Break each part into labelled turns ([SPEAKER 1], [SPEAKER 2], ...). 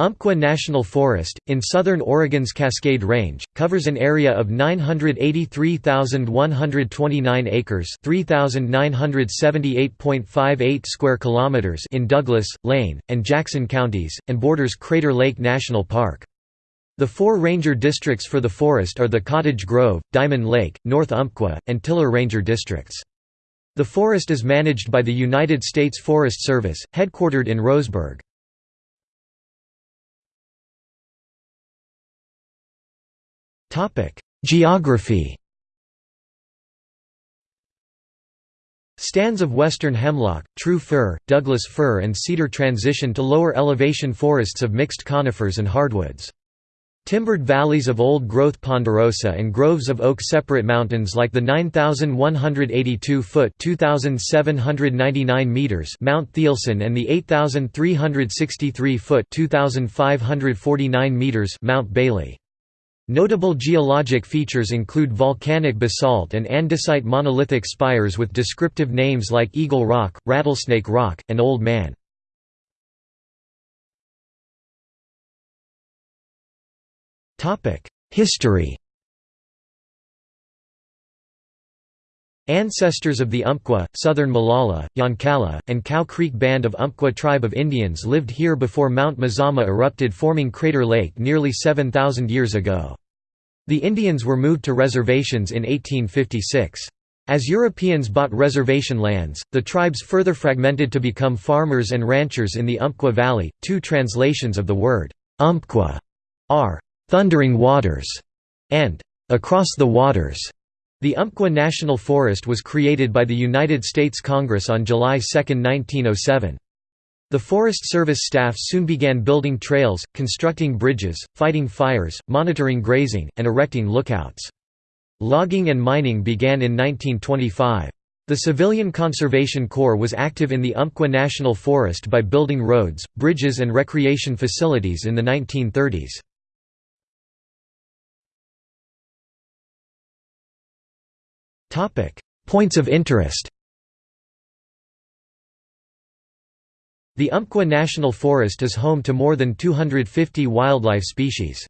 [SPEAKER 1] Umpqua National Forest, in southern Oregon's Cascade Range, covers an area of 983,129 acres (3,978.58 square kilometers) in Douglas, Lane, and Jackson counties, and borders Crater Lake National Park. The four ranger districts for the forest are the Cottage Grove, Diamond Lake, North Umpqua, and Tiller Ranger districts. The forest is managed by the United States Forest Service, headquartered in Roseburg. Geography Stands of western hemlock, true fir, Douglas fir and cedar transition to lower elevation forests of mixed conifers and hardwoods. Timbered valleys of old-growth ponderosa and groves of oak separate mountains like the 9,182-foot (2,799 meters) Mount Thielsen and the 8,363-foot (2,549 meters) Mount Bailey. Notable geologic features include volcanic basalt and andesite monolithic spires with descriptive names like Eagle Rock, Rattlesnake Rock, and Old Man. History Ancestors of the Umpqua, Southern Molalla, Yoncalla, and Cow Creek Band of Umpqua tribe of Indians lived here before Mount Mazama erupted forming Crater Lake nearly 7,000 years ago. The Indians were moved to reservations in 1856. As Europeans bought reservation lands, the tribes further fragmented to become farmers and ranchers in the Umpqua Valley. Two translations of the word Umpqua are thundering waters and across the waters. The Umpqua National Forest was created by the United States Congress on July 2, 1907. The Forest Service staff soon began building trails, constructing bridges, fighting fires, monitoring grazing, and erecting lookouts. Logging and mining began in 1925. The Civilian Conservation Corps was active in the Umpqua National Forest by building roads, bridges and recreation facilities in the 1930s. Points of interest The Umpqua National Forest is home to more than 250 wildlife species.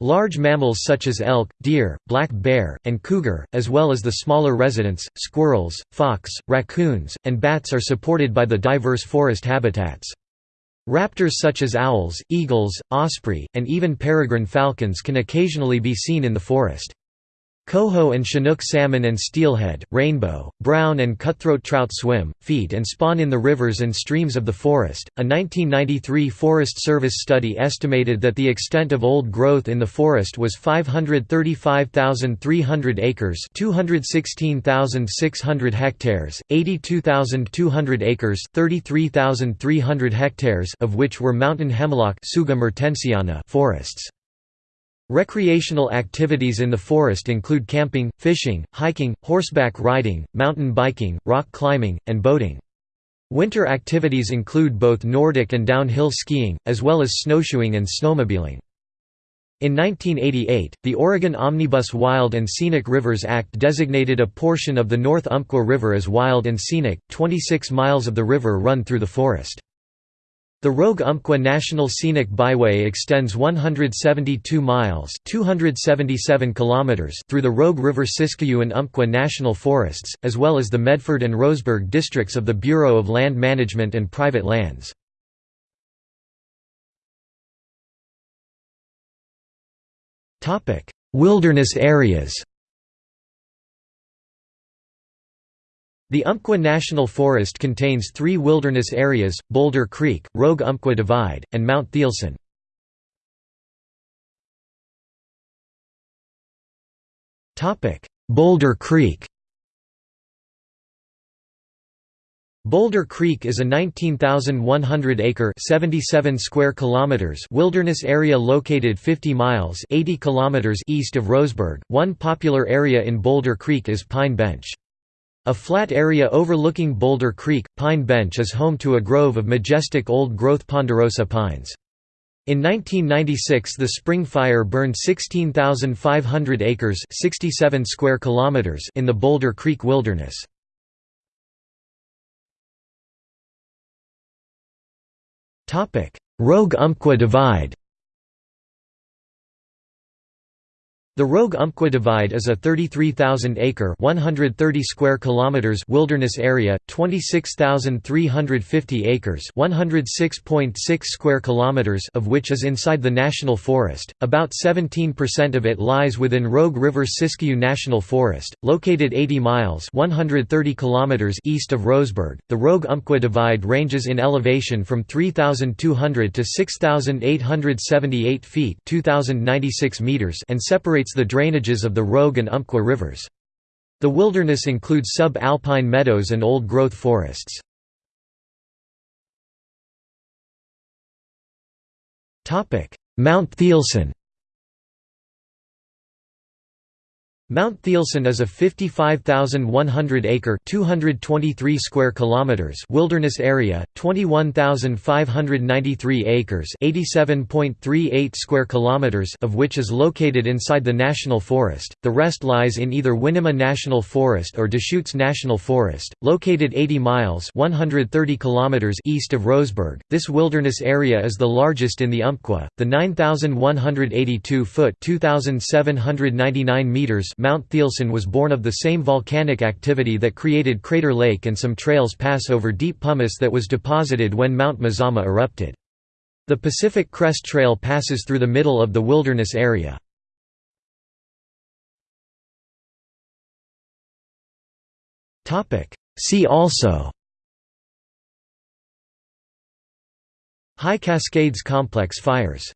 [SPEAKER 1] Large mammals such as elk, deer, black bear, and cougar, as well as the smaller residents, squirrels, fox, raccoons, and bats are supported by the diverse forest habitats. Raptors such as owls, eagles, osprey, and even peregrine falcons can occasionally be seen in the forest. Coho and Chinook salmon and steelhead, rainbow, brown and cutthroat trout swim, feed and spawn in the rivers and streams of the forest. A 1993 Forest Service study estimated that the extent of old growth in the forest was 535,300 acres, 216,600 hectares, 82,200 acres, 33,300 hectares of which were mountain hemlock forests. Recreational activities in the forest include camping, fishing, hiking, horseback riding, mountain biking, rock climbing, and boating. Winter activities include both Nordic and downhill skiing, as well as snowshoeing and snowmobiling. In 1988, the Oregon Omnibus Wild and Scenic Rivers Act designated a portion of the North Umpqua River as wild and scenic, 26 miles of the river run through the forest. The Rogue Umpqua National Scenic Byway extends 172 miles 277 kilometers through the Rogue River Siskiyou and Umpqua National Forests, as well as the Medford and Roseburg districts of the Bureau of Land Management and Private Lands. Wilderness areas The Umpqua National Forest contains three wilderness areas, Boulder Creek, Rogue Umpqua Divide, and Mount Thielsen. Boulder Creek Boulder Creek is a 19,100-acre (77 square kilometers) wilderness area located 50 miles (80 kilometers) east of Roseburg. One popular area in Boulder Creek is Pine Bench. A flat area overlooking Boulder Creek, Pine Bench is home to a grove of majestic old-growth ponderosa pines. In 1996 the Spring Fire burned 16,500 acres 67 square kilometers in the Boulder Creek Wilderness. Rogue Umpqua Divide The Rogue-Umpqua Divide is a 33,000-acre (130 square kilometers) wilderness area, 26,350 acres (106.6 square kilometers) of which is inside the national forest. About 17% of it lies within Rogue River Siskiyou National Forest, located 80 miles (130 kilometers) east of Roseburg. The Rogue-Umpqua Divide ranges in elevation from 3,200 to 6,878 feet (2,096 meters) and separates the drainages of the Rogue and Umpqua rivers. The wilderness includes sub-alpine meadows and old-growth forests. Mount Thielsen Mount Thielsen is a 55,100-acre (223 square kilometers) wilderness area, 21,593 acres (87.38 square kilometers) of which is located inside the national forest. The rest lies in either Winema National Forest or Deschutes National Forest, located 80 miles (130 kilometers) east of Roseburg. This wilderness area is the largest in the Umpqua. The 9,182 foot (2,799 meters) Mount Thielsen was born of the same volcanic activity that created Crater Lake and some trails pass over deep pumice that was deposited when Mount Mazama erupted. The Pacific Crest Trail passes through the middle of the wilderness area. See also High Cascades Complex fires